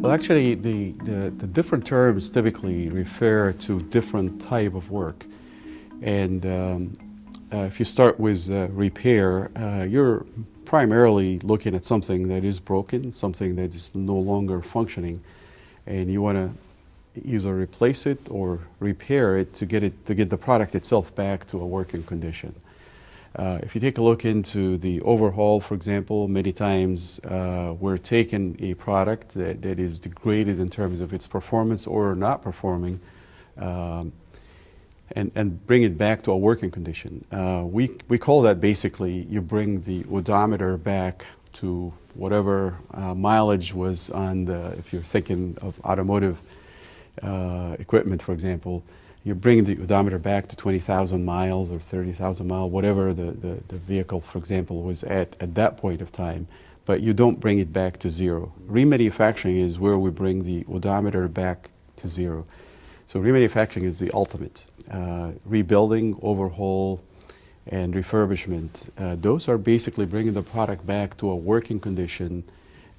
Well, actually, the, the, the, different terms typically refer to different type of work. And um, uh, if you start with uh, repair, uh, you're primarily looking at something that is broken, something that is no longer functioning, and you want to either replace it or repair it to get it to get the product itself back to a working condition. Uh, if you take a look into the overhaul, for example, many times uh, we're taking a product that, that is degraded in terms of its performance or not performing um, and, and bring it back to a working condition. Uh, we, we call that basically you bring the odometer back to whatever uh, mileage was on the, if you're thinking of automotive uh, equipment, for example, you bring the odometer back to 20,000 miles or 30,000 miles, whatever the, the, the, vehicle, for example, was at at that point of time, but you don't bring it back to zero. Remanufacturing is where we bring the odometer back to zero. So remanufacturing is the ultimate. Uh, rebuilding, overhaul, and refurbishment. Uh, those are basically bringing the product back to a working condition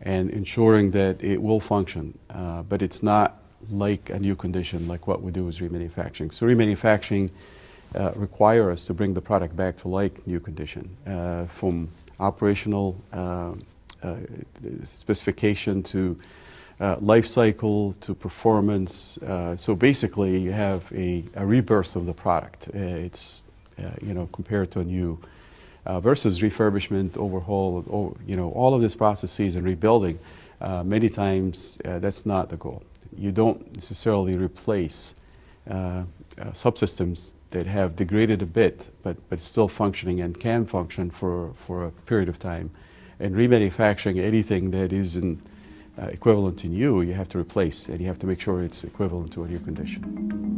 and ensuring that it will function. Uh, but it's not like a new condition, like what we do is remanufacturing. So remanufacturing uh, require us to bring the product back to like new condition, uh, from operational uh, uh specification to uh, life cycle to performance. Uh, so basically, you have a, a, rebirth of the product. it's you know compared to a new. versus refurbishment, overhaul, you know, all of these processes and rebuilding, many times that's not the goal you don't necessarily replace uh, uh, subsystems that have degraded a bit, but, but still functioning and can function for, for a period of time. And remanufacturing anything that isn't uh, equivalent to new, you have to replace, and you have to make sure it's equivalent to a new condition.